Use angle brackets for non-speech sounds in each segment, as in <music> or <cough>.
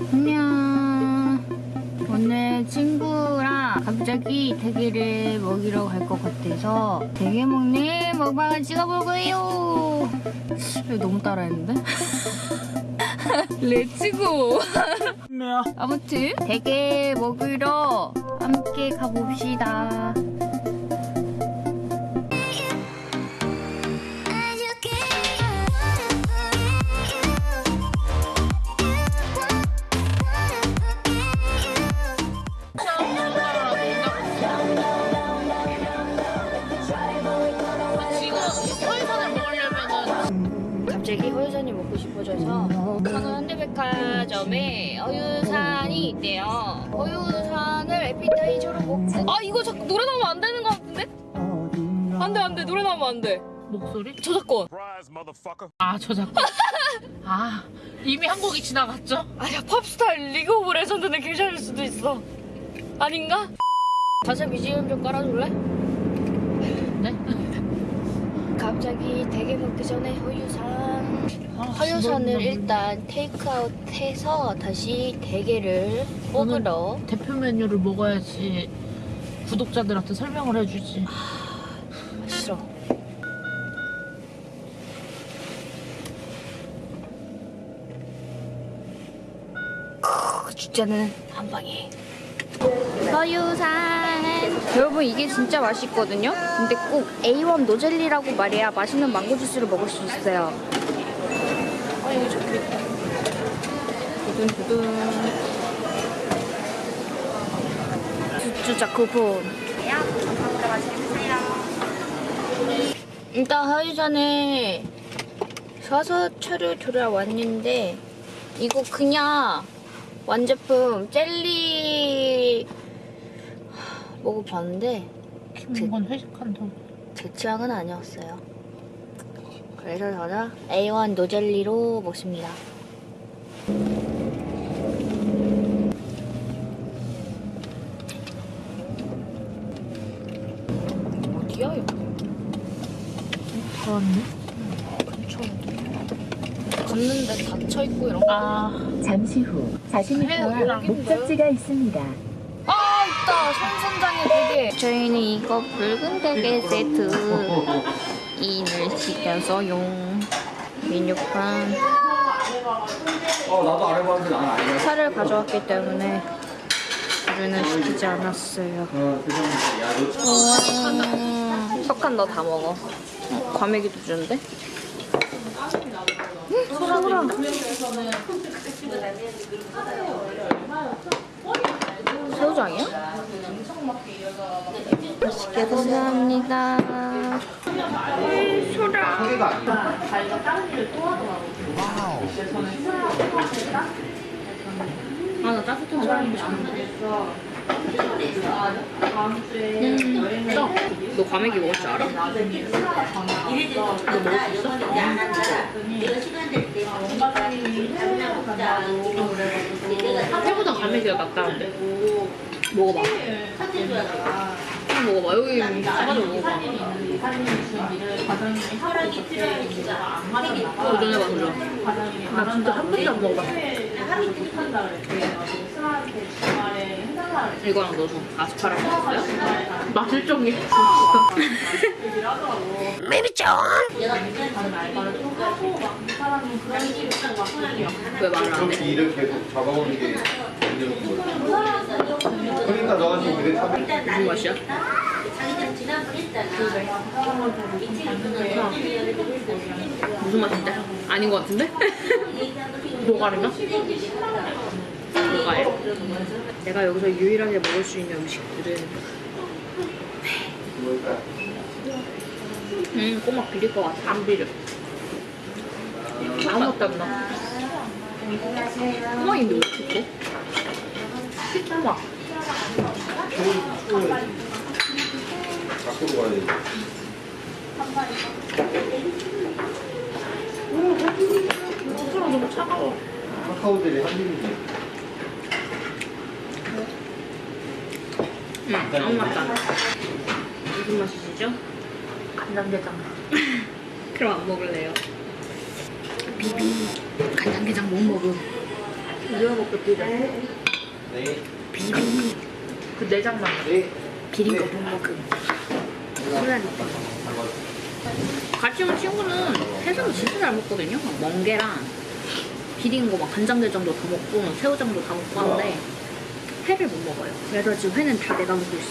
안녕. 오늘 친구랑 갑자기 대게를 먹으러 갈 것 같아서 대게 먹는 먹방을 찍어볼 거예요. 너무 따라했는데? Let's <laughs> go! 아무튼 대게 먹으러 함께 가봅시다. 산이 있대요. 허유산을 에피타이저로 먹고 아 이거 자꾸 노래 나오면 안 되는 것 같은데? 안돼 안돼 노래 나오면 안 돼. 목소리? 저작권. 아 저작권 <laughs> 아 이미 한 곡이 지나갔죠? 아니야 팝스타 리그 오브 레전드는 괜찮을 수도 있어. 아닌가? 가사 BGM 좀 깔아줄래? 네? <laughs> 갑자기 대게 먹기 전에 허유산 아, 허유산을 진짜 일단 테이크아웃 해서 다시 대게를 먹으러 대표 메뉴를 먹어야지 구독자들한테 설명을 해주지 싫어. 주자는 한 방에. 서유산. 여러분 이게 진짜 맛있거든요. 근데 꼭 A1 노젤리라고 말해야 맛있는 망고 주스를 먹을 수 있어요. 아 이거 좋겠다. 두둔두둔. 주주자 쿠폰. 일단 하이전에 사서 차려 돌아왔는데 이거 그냥 완제품 젤리 먹어봤는데 이건 회식한다고 제 취향은 아니었어요. 그래서 저는 A1 노젤리로 먹습니다. 어디야 이거? 다 왔네 갔는데 닫혀 있고 이런 거. 아 잠시 후 40m 해요, 앞 목적지가 있습니다. 아 있다 손선장의 대게 저희는 이거 붉은 대게 세트 <laughs> 인을 시켜서 용 메뉴판 어 나도 안 해봤는데 나는 아니야. 살을 가져왔기 때문에 우리는 시키지 않았어요 어. 야너 석한 너 다 먹어 어, 과메기도 주는데? 응, 소라 새우장이야? 맛있게 감사합니다 소라 소리가 아니야. 아나 따뜻한 사람이 좋은데 음, 너 과메기 먹을 줄 알아? 너 먹을 수 있어? 회보다 갈매기가 낫다는데? 먹어봐. 한번 먹어봐. 여기 싸가지고 먹어봐. 도전해봐 도전 나 진짜 한 번도 안 먹어봤어 이거랑 넣어서 아스파라거 먹어요? 맛을 정해 왜 말을 안 해? 일을 계속 잡아오는 게 문제인 거야. 그러니까 너한테 그래 참. 무슨 맛이야? 무슨 맛인데? 아닌 것 같은데? 노가리나? 뭐가요? 내가 여기서 유일하게 먹을 수 있는 음식들은 음 꼬막 비릴 것 같아. 안 비려. 아무것도 안 나. 꼬막인데 왜 이렇게 시트막 밖으로 가야 돼. 너무 차가워 카카오들이 한 입이지. 응 아무 맛도 안 나. 무슨 맛이시죠? 간장게장 <laughs> 그럼 안 먹을래요 비비 간장게장 못 먹음 우리가 먹고 비려. 네. 그 내장만. 네. 비린 거못 먹음. 그러니까. 같이 온 친구는 해산을 진짜 잘 먹거든요. 막 멍게랑 비린 거 막 간장게장도 다 먹고 새우장도 다 먹고 하는데 회를 못 먹어요. 그래서 지금 회는 다 내가 먹고 있어.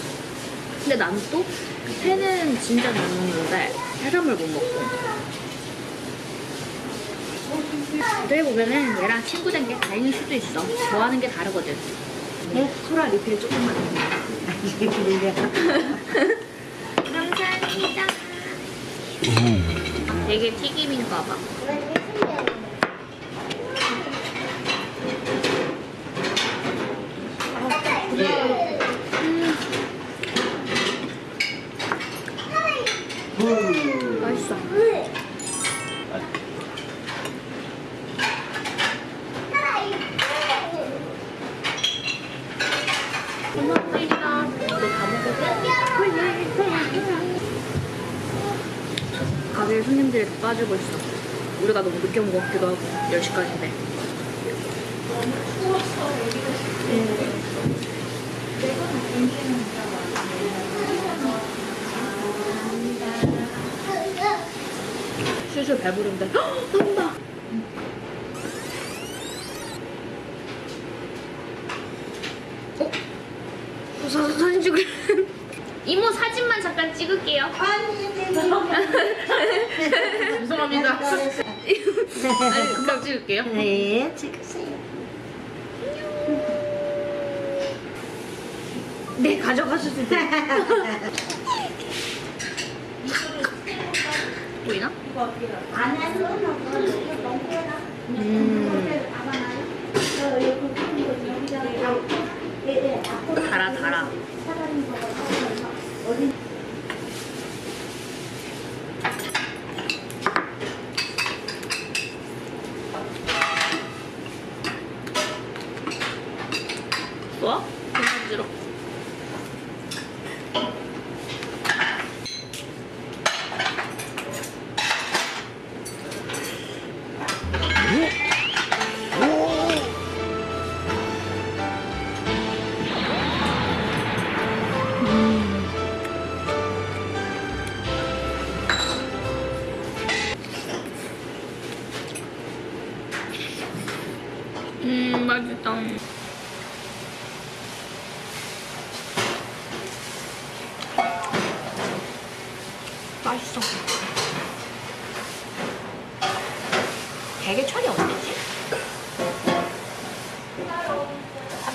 근데 나는 또 회는 진짜 잘 먹는데 해산물 못 먹고. 어떻게 보면은 얘랑 친구 된 게 다행일 수도 있어. 좋아하는 게 다르거든. 네, 소라 리필 조금만. <laughs> 감사합니다. 되게 튀김인가 봐. 음. 맛있어. 고맙습니다. 너다 먹었어? 가게에 손님들이 다 빠지고 있어. 우리가 너무 늦게 같기도 하고 10시까지인데. 슬슬 배부른데. 헉! 나온다. 어? 사, 사진 찍을. <laughs> 이모 사진만 잠깐 찍을게요. <laughs> 죄송합니다. 아니, 금방 찍을게요. 네, 찍으세요. 네, 가져가셔도 돼요. 보이나? 달아, 달아. 좋아? 음,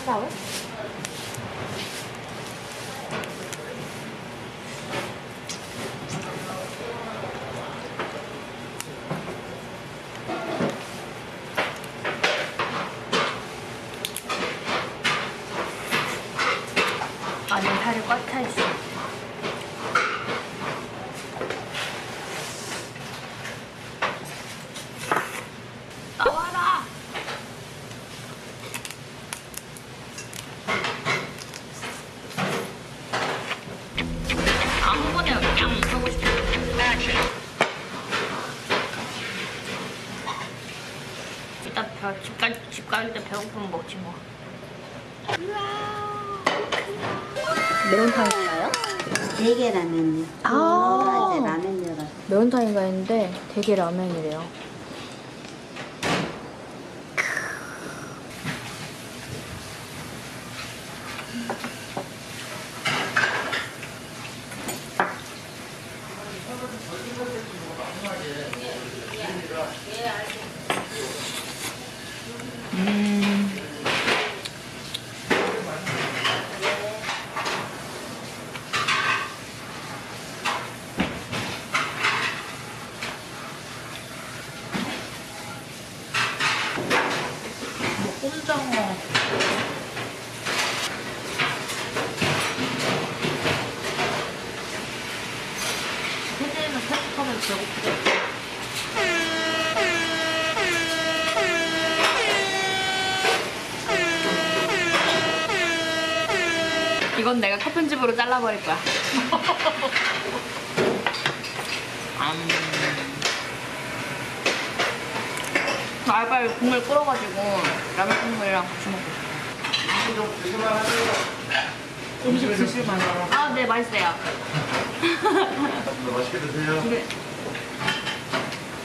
한다울? 안에 살이 꽉 차 있어. 나와라! 아무거나 그냥 하고 싶어. 일단 배, 집 갈때 배고프면 먹지 뭐. 매운탕인가요? 대게 라면요. 아. 어제 라면이라. 매운탕이가 있는데 되게 라면이래요. 꼼장어. 세대는 패스 하면 배고프겠다. 이건 내가 컷 편집으로 잘라버릴 거야. 음. 알바에 국물 끓여가지고 라면 국물이랑 같이 먹고 싶어요. 음식 드실 만해요. 아, 네, 맛있어요. 맛있게 드세요.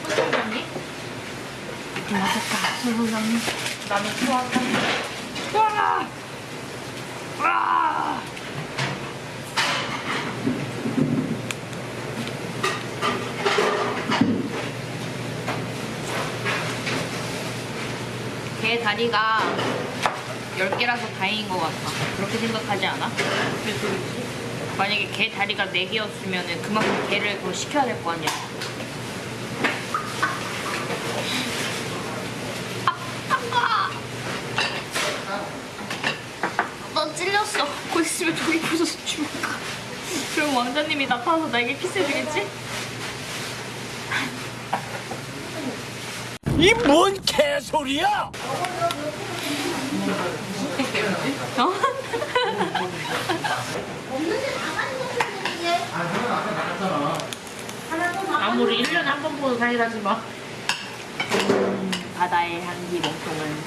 소장님? 맛있다, 소장님. 라면 좋아한다. 와! 와! 개 다리가 10개라서 다행인 것 같아. 그렇게 생각하지 않아? 만약에 개 다리가 4개였으면 그만큼 개를 더 시켜야 될 거 아니야. 아빠! 나 찔렸어. 곧 있으면 저기 부서서 죽을까. 왕자님이 나타나서 나에게 키스해주겠지? 이 뭔 개소리야! 어? 아무리 1년에 한 번 보는 사이라지만. 바다의 향기 몸통은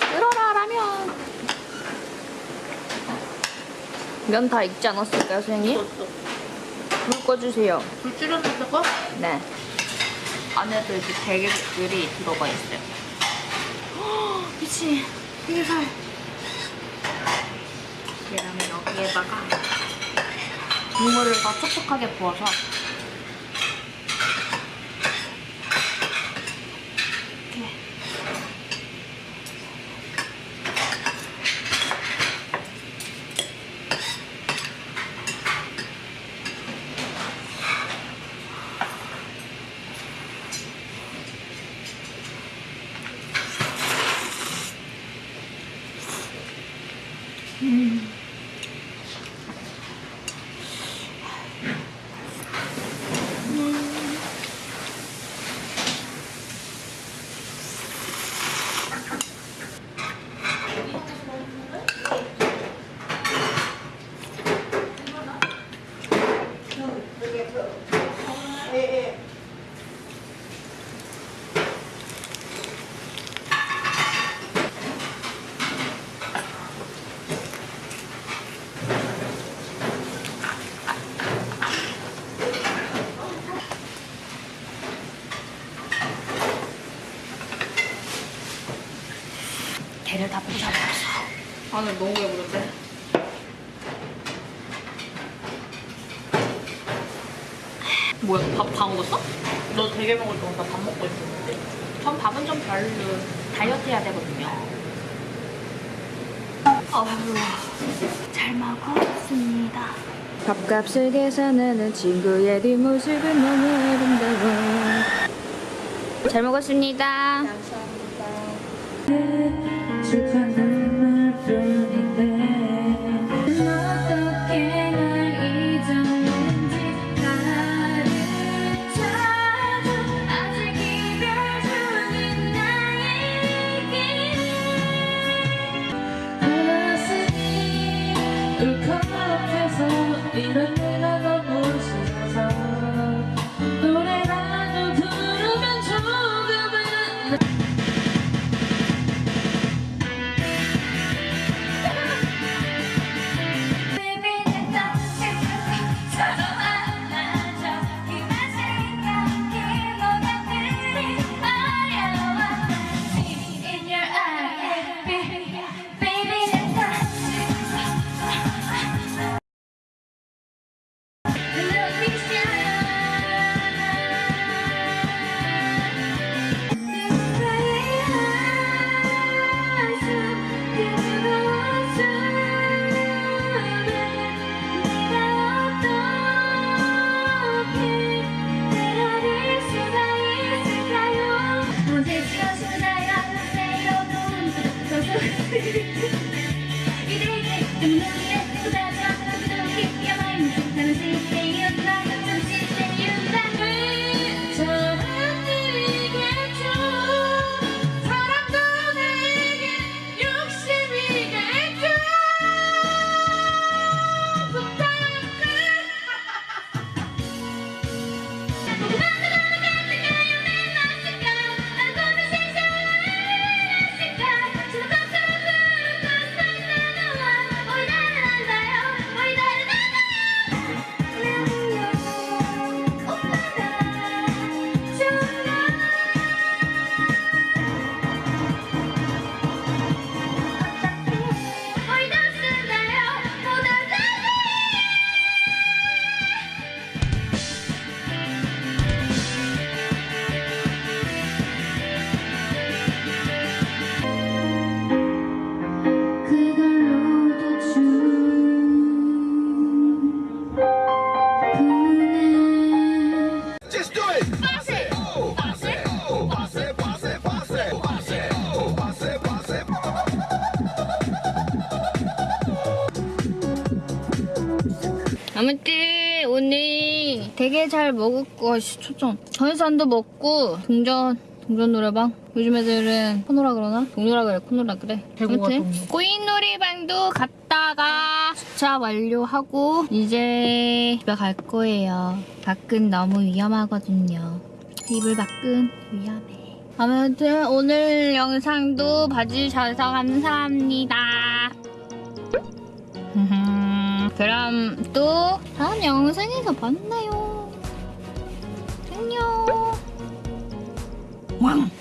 끓어라 라면 면 다 익지 않았을까요 선생님? 불 꺼주세요 불 줄였는데 거? 네. 안에도 이렇게 대게들이 들어가 있어요. 헉, 미친. 대게살. 계란을 여기에다가 국물을 더 촉촉하게 부어서 아나 너무 배부른데. 뭐야, 밥 다 먹었어? 너 되게 먹을 동안 나밥 먹고 있었는데. 전 밥은 좀 별로 다이어트 해야 되거든요. 아유, 잘 먹었습니다. 밥값을 계산하는 친구의 뒷모습은 너무 아름다워. 잘 먹었습니다. 어떻게 happy Thank you. 되게 잘 먹었고 아씨 초점. 전해산도 먹고 동전 동전 노래방? 요즘 애들은 코노라 그러나? 동요라 그래 코노라 그래. 대구가 아무튼 동요. 코인 놀이방도 갔다가 주차 완료하고 이제 집에 갈 거예요. 밖은 너무 위험하거든요. 이불 밖은 위험해. 아무튼 오늘 영상도 봐주셔서 감사합니다. <laughs> 그럼 또 다음 영상에서 만나요 안녕 왕